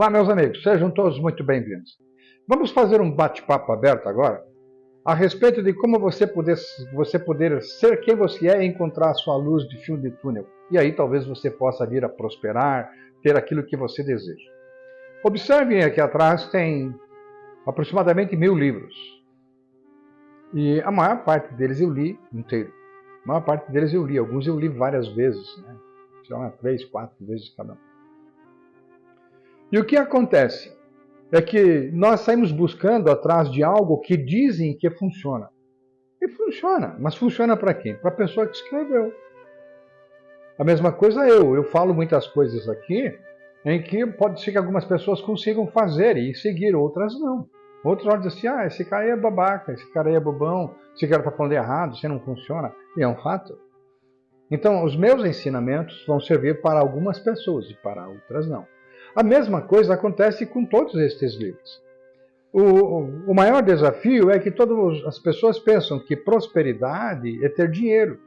Olá, meus amigos, sejam todos muito bem-vindos. Vamos fazer um bate-papo aberto agora a respeito de como você poder, você poder ser quem você é e encontrar a sua luz de fim de túnel. E aí talvez você possa vir a prosperar, ter aquilo que você deseja. Observem aqui atrás, tem aproximadamente mil livros. E a maior parte deles eu li inteiro. A maior parte deles eu li, alguns eu li várias vezes, né? sei lá, três, quatro vezes cada um. E o que acontece? É que nós saímos buscando atrás de algo que dizem que funciona. E funciona, mas funciona para quem? Para a pessoa que escreveu. A mesma coisa eu. Eu falo muitas coisas aqui em que pode ser que algumas pessoas consigam fazer e seguir, outras não. Outros olham assim, ah, esse cara aí é babaca, esse cara aí é bobão, esse cara está falando errado, isso não funciona. E é um fato. Então, os meus ensinamentos vão servir para algumas pessoas e para outras não. A mesma coisa acontece com todos estes livros. O, o maior desafio é que todas as pessoas pensam que prosperidade é ter dinheiro.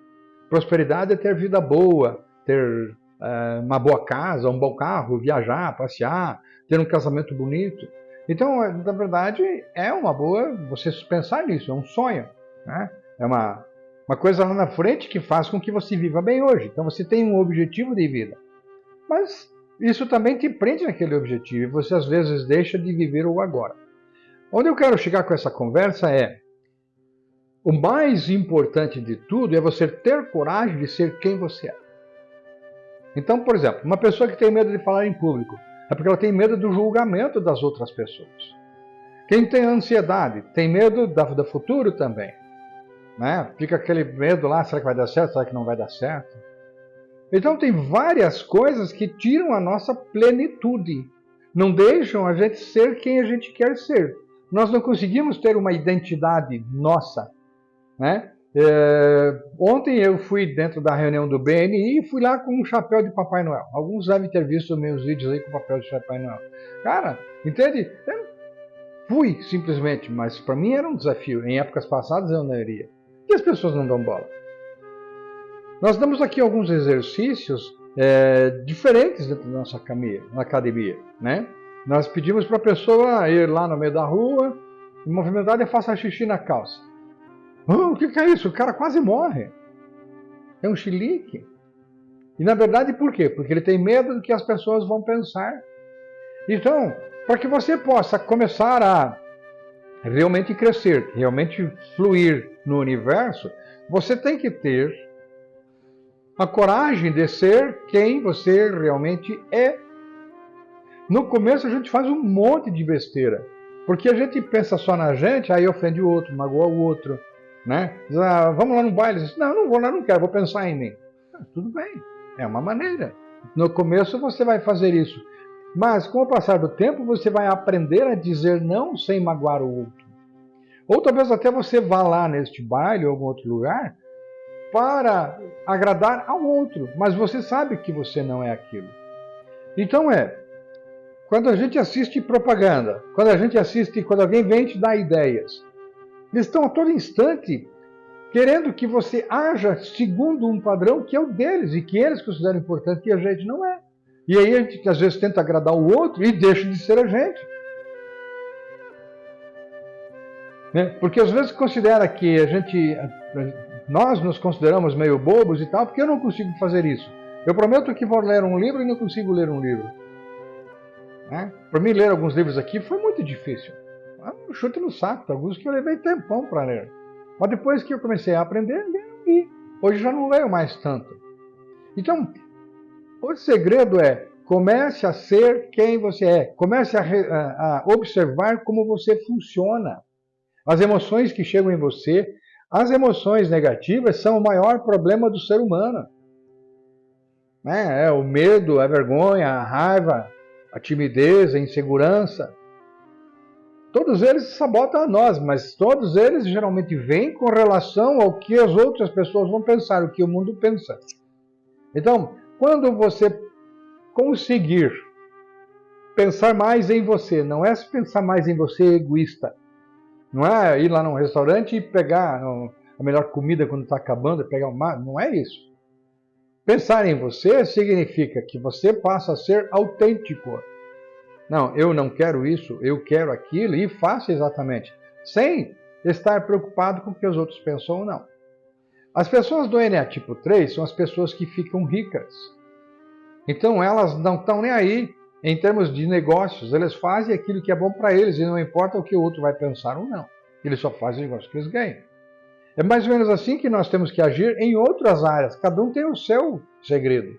Prosperidade é ter vida boa, ter é, uma boa casa, um bom carro, viajar, passear, ter um casamento bonito. Então, é, na verdade, é uma boa você pensar nisso, é um sonho. Né? É uma, uma coisa lá na frente que faz com que você viva bem hoje. Então, você tem um objetivo de vida. Mas isso também te prende naquele objetivo e você às vezes deixa de viver o agora. Onde eu quero chegar com essa conversa é o mais importante de tudo é você ter coragem de ser quem você é. Então, por exemplo, uma pessoa que tem medo de falar em público é porque ela tem medo do julgamento das outras pessoas. Quem tem ansiedade tem medo do futuro também. Né? Fica aquele medo lá, será que vai dar certo, será que não vai dar certo? Então tem várias coisas que tiram a nossa plenitude, não deixam a gente ser quem a gente quer ser. Nós não conseguimos ter uma identidade nossa. Né? É, ontem eu fui dentro da reunião do BNI e fui lá com um chapéu de Papai Noel. Alguns devem ter visto meus vídeos aí com o papel de Papai Noel. Cara, entende? Eu fui simplesmente, mas para mim era um desafio. Em épocas passadas eu não iria. E as pessoas não dão bola. Nós damos aqui alguns exercícios é, diferentes dentro da nossa academia. Né? Nós pedimos para a pessoa ir lá no meio da rua, movimentar e faça xixi na calça. Oh, o que, que é isso? O cara quase morre. É um chilique. E na verdade por quê? Porque ele tem medo do que as pessoas vão pensar. Então, para que você possa começar a realmente crescer, realmente fluir no universo, você tem que ter a coragem de ser quem você realmente é. No começo a gente faz um monte de besteira, porque a gente pensa só na gente, aí ofende o outro, magoa o outro, né? Diz, ah, vamos lá no baile, diz, não, não vou lá, não quero, vou pensar em mim. Ah, tudo bem, é uma maneira. No começo você vai fazer isso, mas com o passar do tempo você vai aprender a dizer não sem magoar o outro. Ou talvez até você vá lá neste baile ou algum outro lugar para agradar ao outro, mas você sabe que você não é aquilo. Então é, quando a gente assiste propaganda, quando a gente assiste, quando alguém vem te dar ideias, eles estão a todo instante querendo que você haja segundo um padrão que é o deles e que eles consideram importante e a gente não é. E aí a gente às vezes tenta agradar o outro e deixa de ser a gente. Né? Porque às vezes considera que a gente nós nos consideramos meio bobos e tal, porque eu não consigo fazer isso. Eu prometo que vou ler um livro e não consigo ler um livro. Né? Para mim, ler alguns livros aqui foi muito difícil. Um chute no saco, alguns que eu levei tempão para ler. Mas depois que eu comecei a aprender, li. Hoje já não leio mais tanto. Então, o segredo é comece a ser quem você é. Comece a, a observar como você funciona. As emoções que chegam em você, as emoções negativas são o maior problema do ser humano. É, é o medo, a vergonha, a raiva, a timidez, a insegurança. Todos eles sabotam a nós, mas todos eles geralmente vêm com relação ao que as outras pessoas vão pensar, o que o mundo pensa. Então, quando você conseguir pensar mais em você, não é pensar mais em você egoísta, não é ir lá num restaurante e pegar a melhor comida quando está acabando, pegar uma. Não é isso. Pensar em você significa que você passa a ser autêntico. Não, eu não quero isso, eu quero aquilo e faça exatamente, sem estar preocupado com o que os outros pensam ou não. As pessoas do NA tipo 3 são as pessoas que ficam ricas. Então elas não estão nem aí em termos de negócios, eles fazem aquilo que é bom para eles e não importa o que o outro vai pensar ou não. Eles só fazem o negócio que eles ganham. É mais ou menos assim que nós temos que agir em outras áreas. Cada um tem o seu segredo.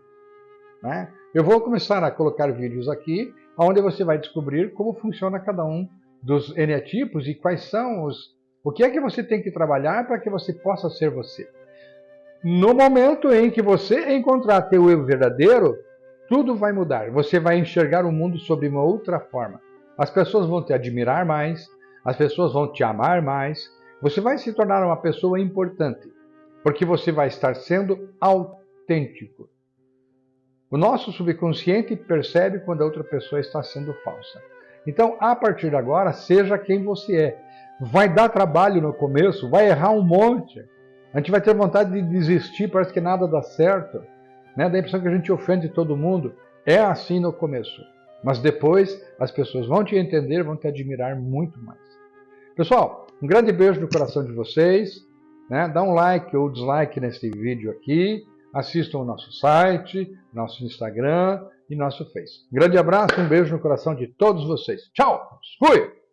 Né? Eu vou começar a colocar vídeos aqui, onde você vai descobrir como funciona cada um dos eneatipos e quais são os... O que é que você tem que trabalhar para que você possa ser você. No momento em que você encontrar teu eu verdadeiro, tudo vai mudar. Você vai enxergar o mundo sob uma outra forma. As pessoas vão te admirar mais, as pessoas vão te amar mais, você vai se tornar uma pessoa importante, porque você vai estar sendo autêntico. O nosso subconsciente percebe quando a outra pessoa está sendo falsa. Então, a partir de agora, seja quem você é. Vai dar trabalho no começo, vai errar um monte. A gente vai ter vontade de desistir, parece que nada dá certo. Né? Dá a impressão que a gente ofende todo mundo. É assim no começo. Mas depois as pessoas vão te entender, vão te admirar muito mais. Pessoal, um grande beijo no coração de vocês. Né? Dá um like ou dislike nesse vídeo aqui. Assistam o nosso site, nosso Instagram e nosso Face. Grande abraço, um beijo no coração de todos vocês. Tchau! Fui!